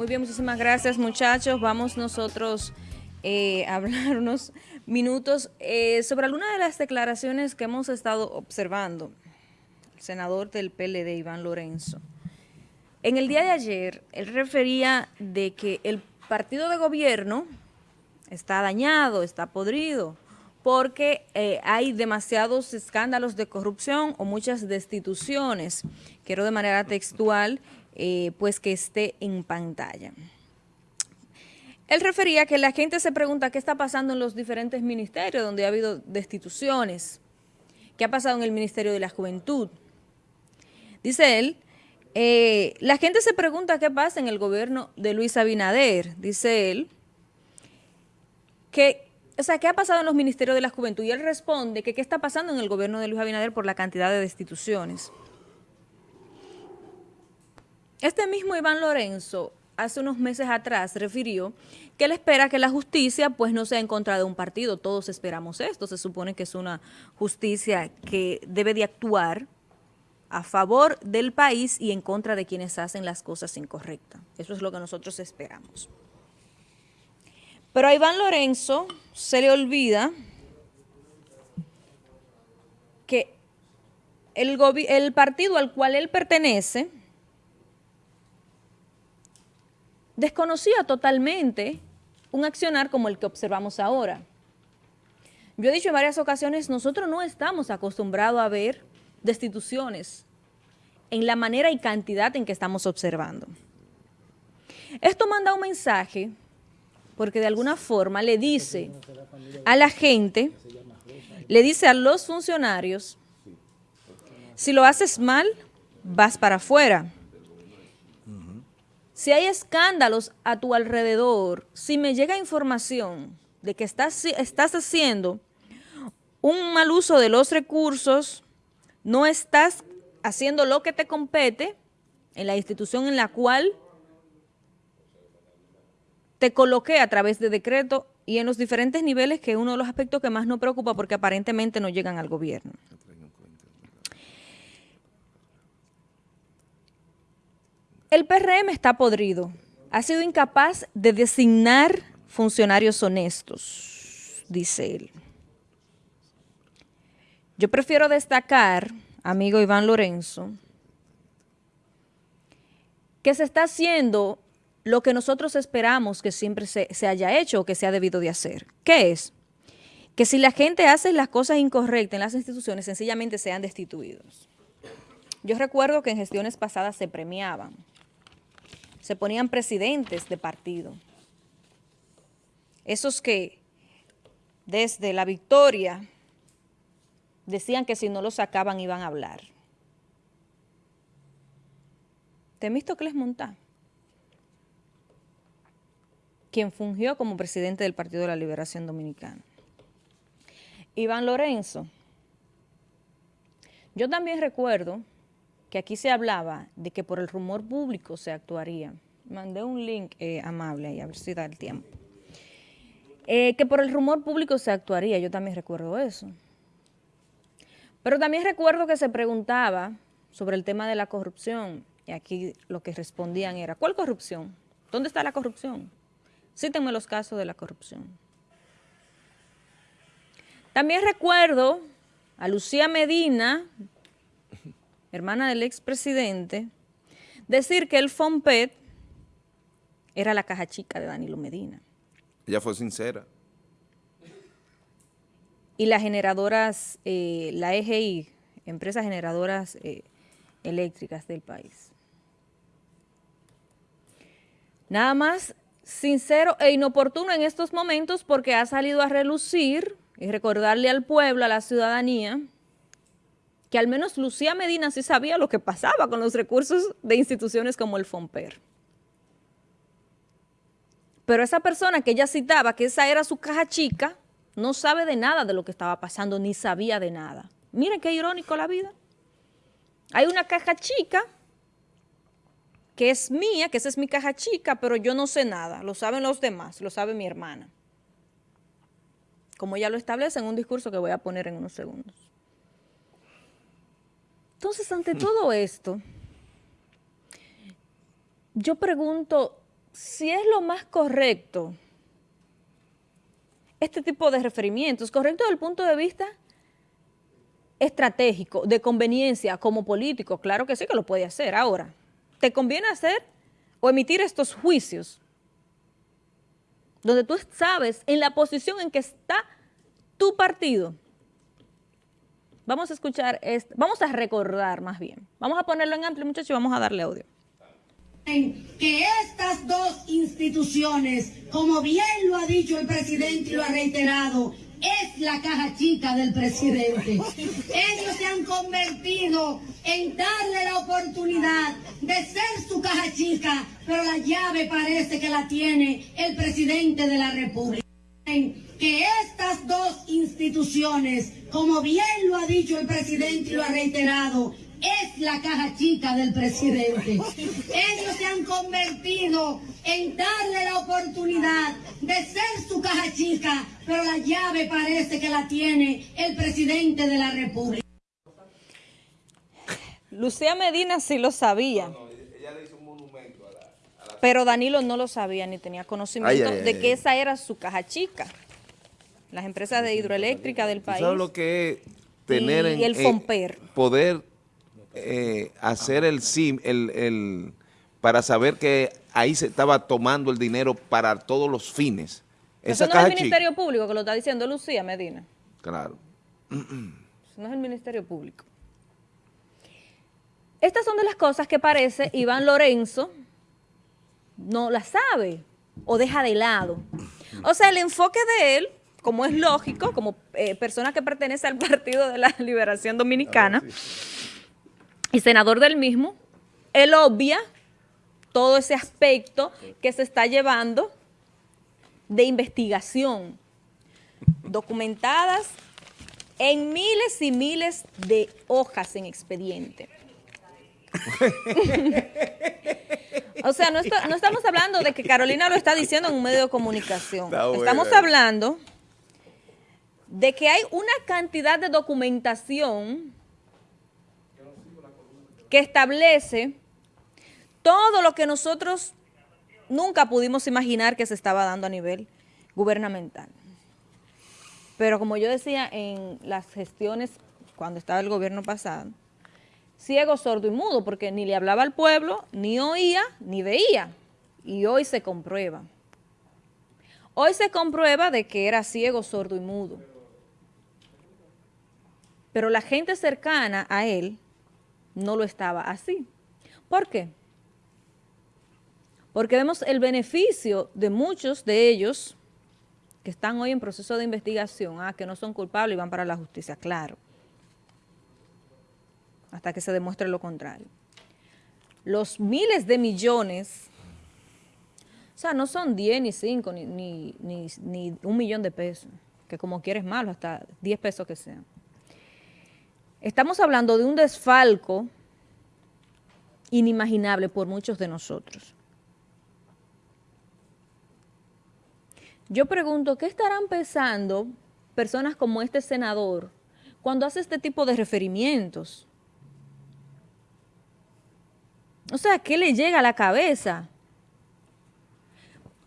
Muy bien, muchísimas gracias muchachos. Vamos nosotros eh, a hablar unos minutos eh, sobre algunas de las declaraciones que hemos estado observando. El senador del PLD, Iván Lorenzo. En el día de ayer, él refería de que el partido de gobierno está dañado, está podrido, porque eh, hay demasiados escándalos de corrupción o muchas destituciones. Quiero de manera textual, eh, pues que esté en pantalla. Él refería que la gente se pregunta qué está pasando en los diferentes ministerios donde ha habido destituciones, qué ha pasado en el Ministerio de la Juventud. Dice él, eh, la gente se pregunta qué pasa en el gobierno de Luis Abinader, dice él, que o sea, ¿qué ha pasado en los ministerios de la juventud? Y él responde que qué está pasando en el gobierno de Luis Abinader por la cantidad de destituciones. Este mismo Iván Lorenzo hace unos meses atrás refirió que él espera que la justicia pues no sea en contra de un partido. Todos esperamos esto. Se supone que es una justicia que debe de actuar a favor del país y en contra de quienes hacen las cosas incorrectas. Eso es lo que nosotros esperamos. Pero a Iván Lorenzo se le olvida que el, el partido al cual él pertenece desconocía totalmente un accionar como el que observamos ahora. Yo he dicho en varias ocasiones, nosotros no estamos acostumbrados a ver destituciones en la manera y cantidad en que estamos observando. Esto manda un mensaje porque de alguna forma le dice a la gente, le dice a los funcionarios, si lo haces mal, vas para afuera. Si hay escándalos a tu alrededor, si me llega información de que estás, estás haciendo un mal uso de los recursos, no estás haciendo lo que te compete en la institución en la cual te coloqué a través de decreto y en los diferentes niveles, que es uno de los aspectos que más nos preocupa porque aparentemente no llegan al gobierno. El PRM está podrido. Ha sido incapaz de designar funcionarios honestos, dice él. Yo prefiero destacar, amigo Iván Lorenzo, que se está haciendo lo que nosotros esperamos que siempre se, haya hecho o que se ha debido de hacer. ¿Qué es? Que si la gente hace las cosas incorrectas en las instituciones, sencillamente sean destituidos. Yo recuerdo que en gestiones pasadas se premiaban, se ponían presidentes de partido. Esos que desde la victoria decían que si no lo sacaban iban a hablar. les monta quien fungió como presidente del Partido de la Liberación Dominicana. Iván Lorenzo. Yo también recuerdo que aquí se hablaba de que por el rumor público se actuaría. Mandé un link eh, amable ahí, a ver si da el tiempo. Eh, que por el rumor público se actuaría, yo también recuerdo eso. Pero también recuerdo que se preguntaba sobre el tema de la corrupción, y aquí lo que respondían era, ¿cuál corrupción? ¿Dónde está la corrupción? Cítenme los casos de la corrupción. También recuerdo a Lucía Medina, hermana del expresidente, decir que el FOMPET era la caja chica de Danilo Medina. Ella fue sincera. Y las generadoras, eh, la EGI, empresas generadoras eh, eléctricas del país. Nada más sincero e inoportuno en estos momentos porque ha salido a relucir y recordarle al pueblo, a la ciudadanía, que al menos Lucía Medina sí sabía lo que pasaba con los recursos de instituciones como el FOMPER. Pero esa persona que ella citaba, que esa era su caja chica, no sabe de nada de lo que estaba pasando, ni sabía de nada. Miren qué irónico la vida. Hay una caja chica que es mía, que esa es mi caja chica, pero yo no sé nada, lo saben los demás, lo sabe mi hermana. Como ya lo establece en un discurso que voy a poner en unos segundos. Entonces, ante todo esto, yo pregunto, si es lo más correcto este tipo de referimientos, correcto desde el punto de vista estratégico, de conveniencia como político, claro que sí que lo puede hacer. Ahora, ¿te conviene hacer o emitir estos juicios donde tú sabes en la posición en que está tu partido? Vamos a escuchar, esto, vamos a recordar más bien. Vamos a ponerlo en amplio, muchachos, y vamos a darle audio que estas dos instituciones, como bien lo ha dicho el presidente y lo ha reiterado, es la caja chica del presidente. Ellos se han convertido en darle la oportunidad de ser su caja chica, pero la llave parece que la tiene el presidente de la República. Que estas dos instituciones, como bien lo ha dicho el presidente y lo ha reiterado, es la caja chica del presidente. Ellos se han convertido en darle la oportunidad de ser su caja chica, pero la llave parece que la tiene el presidente de la República. Lucía Medina sí lo sabía. Pero Danilo no lo sabía ni tenía conocimiento de que esa era su caja chica. Las empresas de hidroeléctrica del país. ¿Sabes lo que es tener y el FOMPER. poder eh, hacer el SIM, el, el, para saber que ahí se estaba tomando el dinero para todos los fines. Eso no es el Ministerio Público que lo está diciendo Lucía Medina. Claro. Eso no es el Ministerio Público. Estas son de las cosas que parece Iván Lorenzo no las sabe o deja de lado. O sea, el enfoque de él, como es lógico, como eh, persona que pertenece al Partido de la Liberación Dominicana, y senador del mismo, él obvia todo ese aspecto que se está llevando de investigación, documentadas en miles y miles de hojas en expediente. o sea, no, estamos hablando de que Carolina lo está diciendo en un medio de comunicación. Estamos hablando de que hay una cantidad de documentación que establece todo lo que nosotros nunca pudimos imaginar que se estaba dando a nivel gubernamental. Pero como yo decía en las gestiones cuando estaba el gobierno pasado, ciego, sordo y mudo, porque ni le hablaba al pueblo, ni oía, ni veía. Y hoy se comprueba. Hoy se comprueba de que era ciego, sordo y mudo. Pero la gente cercana a él no lo estaba así. ¿Por qué? Porque vemos el beneficio de muchos de ellos que están hoy en proceso de investigación, ah, que no son culpables y van para la justicia, claro, hasta que se demuestre lo contrario. Los miles de millones, o sea, no son 10 ni 5 ni, ni, ni un millón de pesos, que como quieres malo, hasta 10 pesos que sean. Estamos hablando de un desfalco inimaginable por muchos de nosotros. Yo pregunto, ¿qué estarán pensando personas como este senador cuando hace este tipo de referimientos? O sea, ¿qué le llega a la cabeza?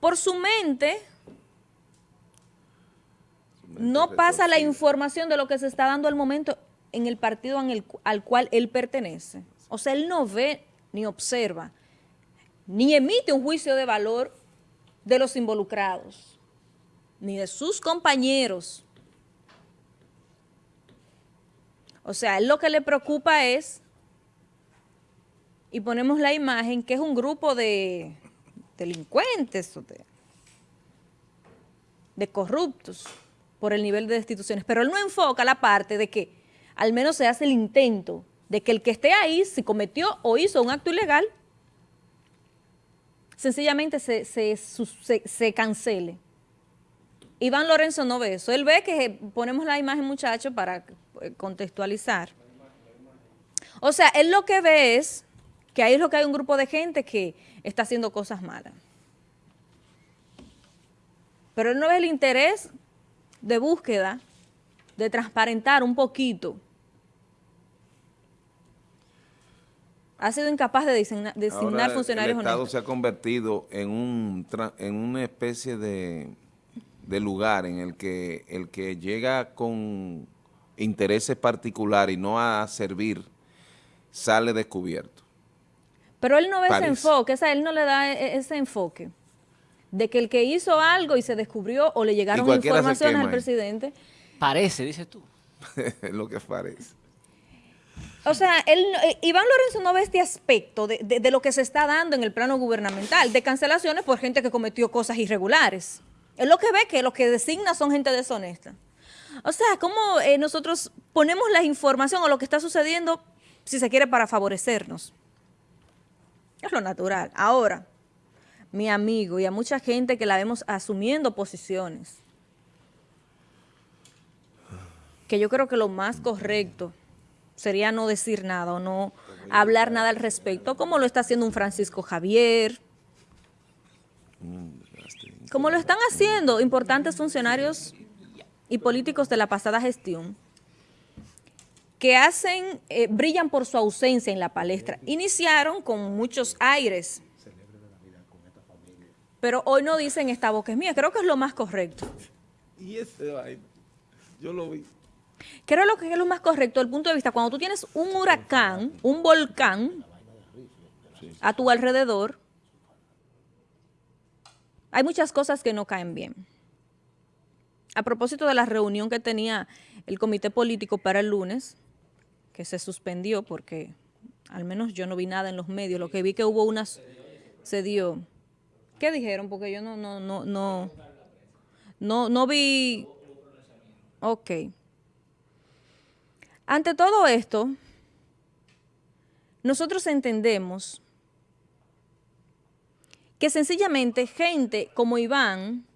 Por su mente no pasa la información de lo que se está dando al momento en el partido al cual él pertenece. O sea, él no ve ni observa, ni emite un juicio de valor de los involucrados, ni de sus compañeros. O sea, él lo que le preocupa es, y ponemos la imagen, que es un grupo de delincuentes, de, corruptos por el nivel de destituciones, pero él no enfoca la parte de que al menos se hace el intento de que el que esté ahí, si cometió o hizo un acto ilegal, sencillamente se, se, cancele. Iván Lorenzo no ve eso. Él ve que ponemos la imagen, muchacho, para eh, contextualizar. O sea, él lo que ve es que ahí es lo que hay un grupo de gente que está haciendo cosas malas. Pero él no ve el interés de búsqueda, de transparentar un poquito ha sido incapaz de designar, designar funcionarios el Estado se ha convertido en, un, en una especie de, de lugar en el que el que llega con intereses particulares y no a servir, sale descubierto. Pero él no ve ese enfoque, esa, él no le da e, e, ese enfoque de que el que hizo algo y se descubrió o le llegaron informaciones al presidente. Parece, dices tú. lo que parece. O sea, él, eh, Iván Lorenzo no ve este aspecto de, de, lo que se está dando en el plano gubernamental, de cancelaciones por gente que cometió cosas irregulares. Él lo que ve que lo que designa son gente deshonesta. O sea, ¿cómo eh, nosotros ponemos la información o lo que está sucediendo, si se quiere, para favorecernos? Es lo natural. Ahora, mi amigo, y a mucha gente que la vemos asumiendo posiciones, que yo creo que lo más correcto sería no decir nada o no hablar nada al respecto, como lo está haciendo un Francisco Javier, como lo están haciendo importantes funcionarios y políticos de la pasada gestión, que hacen, eh, brillan por su ausencia en la palestra. Iniciaron con muchos aires, pero hoy no dicen esta boca es mía, creo que es lo más correcto. Y ese yo lo vi. Creo lo que es lo más correcto desde el punto de vista, cuando tú tienes un huracán, un volcán a tu alrededor, hay muchas cosas que no caen bien. A propósito de la reunión que tenía el comité político para el lunes, que se suspendió porque al menos yo no vi nada en los medios, lo que vi que hubo unas, se dio. ¿Qué dijeron? Porque yo no, no, no, no, no, no vi, ok. Ante todo esto, nosotros entendemos que sencillamente gente como Iván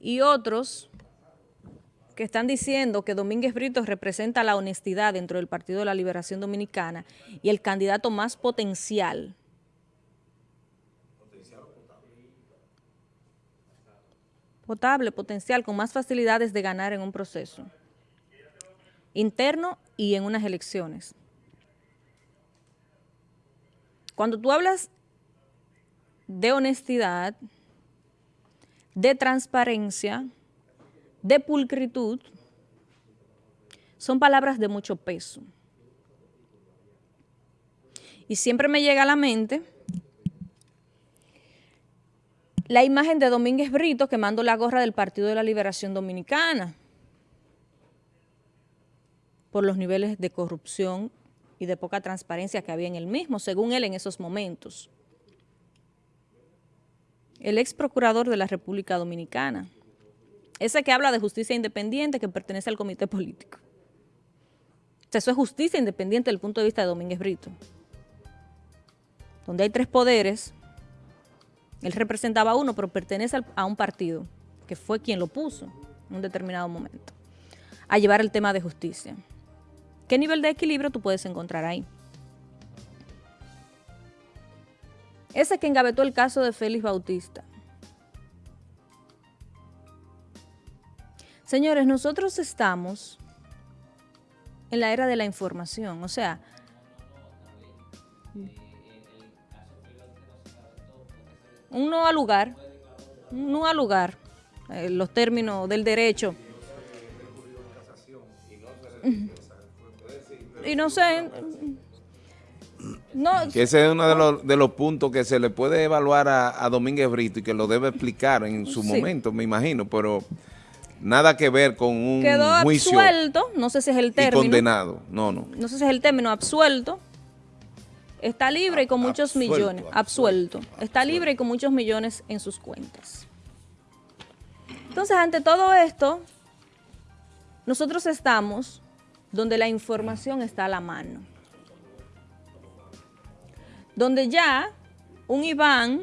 y otros que están diciendo que Domínguez Brito representa la honestidad dentro del Partido de la Liberación Dominicana y el candidato más potencial. Potable, potencial, con más facilidades de ganar en un proceso interno y en unas elecciones. Cuando tú hablas de honestidad, de transparencia, de pulcritud, son palabras de mucho peso. Y siempre me llega a la mente la imagen de Domínguez Brito quemando la gorra del Partido de la Liberación Dominicana por los niveles de corrupción y de poca transparencia que había en el mismo, según él en esos momentos. El ex procurador de la República Dominicana, ese que habla de justicia independiente que pertenece al comité político. O sea, eso es justicia independiente desde el punto de vista de Domínguez Brito. Donde hay tres poderes, él representaba a uno, pero pertenece a un partido, que fue quien lo puso en un determinado momento, a llevar el tema de justicia. ¿Qué nivel de equilibrio tú puedes encontrar ahí? Ese que engavetó el caso de Félix Bautista. Señores, nosotros estamos en la era de la información, o sea, un no al lugar, un no al lugar, eh, los términos del derecho. Y no sé... No, que ese es uno de los, de los puntos que se le puede evaluar a, Domínguez Brito y que lo debe explicar en su momento, me imagino, pero nada que ver con un Quedó absuelto, no sé si es el término. condenado, no, no. No sé si es el término, absuelto. Está libre y con muchos millones, absuelto. Está libre y con muchos millones en sus cuentas. Entonces, ante todo esto, nosotros estamos donde la información está a la mano. Donde ya un Iván,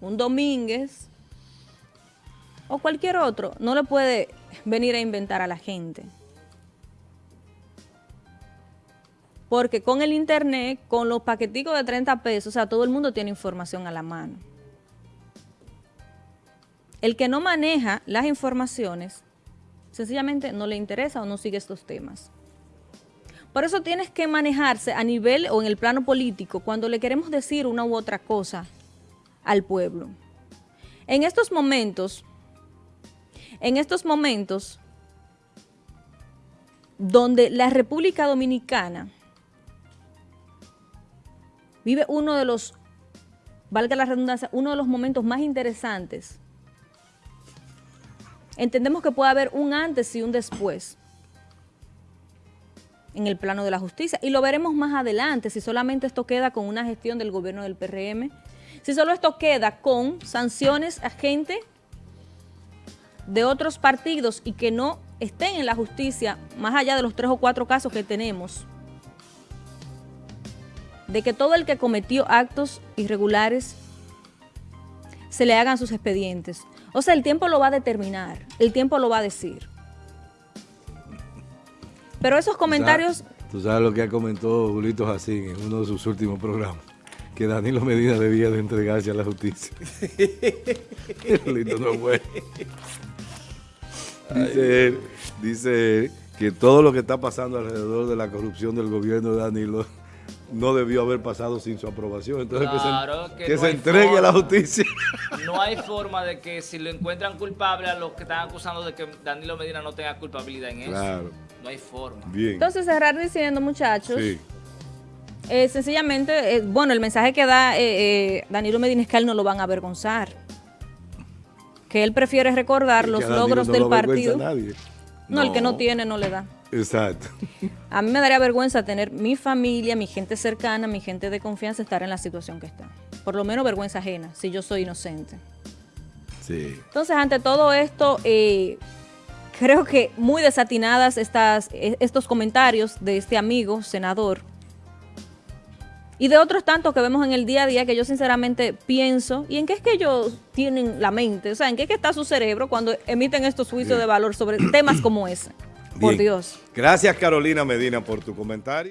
un Domínguez o cualquier otro no le puede venir a inventar a la gente. Porque con el internet, con los paqueticos de 30 pesos, o sea, todo el mundo tiene información a la mano. El que no maneja las informaciones sencillamente no le interesa o no sigue estos temas. Por eso tienes que manejarse a nivel o en el plano político cuando le queremos decir una u otra cosa al pueblo. En estos momentos, en estos momentos donde la República Dominicana vive uno de los, valga la redundancia, uno de los momentos más interesantes. Entendemos que puede haber un antes y un después en el plano de la justicia. Y lo veremos más adelante, si solamente esto queda con una gestión del gobierno del PRM, si solo esto queda con sanciones a gente de otros partidos y que no estén en la justicia, más allá de los tres o cuatro casos que tenemos, de que todo el que cometió actos irregulares se le hagan sus expedientes. O sea, el tiempo lo va a determinar, el tiempo lo va a decir. Pero esos comentarios... Tú sabes, lo que ha comentado Julito Jacín en uno de sus últimos programas, que Danilo Medina debía de entregarse a la justicia. Julito no fue. Dice él, dice él que todo lo que está pasando alrededor de la corrupción del gobierno de Danilo no debió haber pasado sin su aprobación. Entonces Claro, que se, que que no se hay entregue a la forma. justicia. No hay forma de que si lo encuentran culpable a los que están acusando de que Danilo Medina no tenga culpabilidad en eso. No hay forma. bien. Entonces cerrar diciendo, muchachos, sí. eh, sencillamente, eh, bueno, el mensaje que da eh, eh, Danilo Medina es que a él no lo van a avergonzar. Que él prefiere recordar los logros no del lo partido. nadie. No, el que no No. tiene no le da. Exacto. A mí me daría vergüenza tener mi familia, mi gente cercana, mi gente de confianza estar en la situación que está. Por lo menos vergüenza ajena, si yo soy inocente. Sí. Entonces, ante todo esto, eh, creo que muy desatinadas estas, eh, estos comentarios de este amigo senador y de otros tantos que vemos en el día a día que yo sinceramente pienso, ¿y en qué es que ellos tienen la mente? O sea, ¿en qué es que está su cerebro cuando emiten estos juicios Bien. de valor sobre temas como ese? Por. Dios. Gracias Carolina Medina por tu comentario.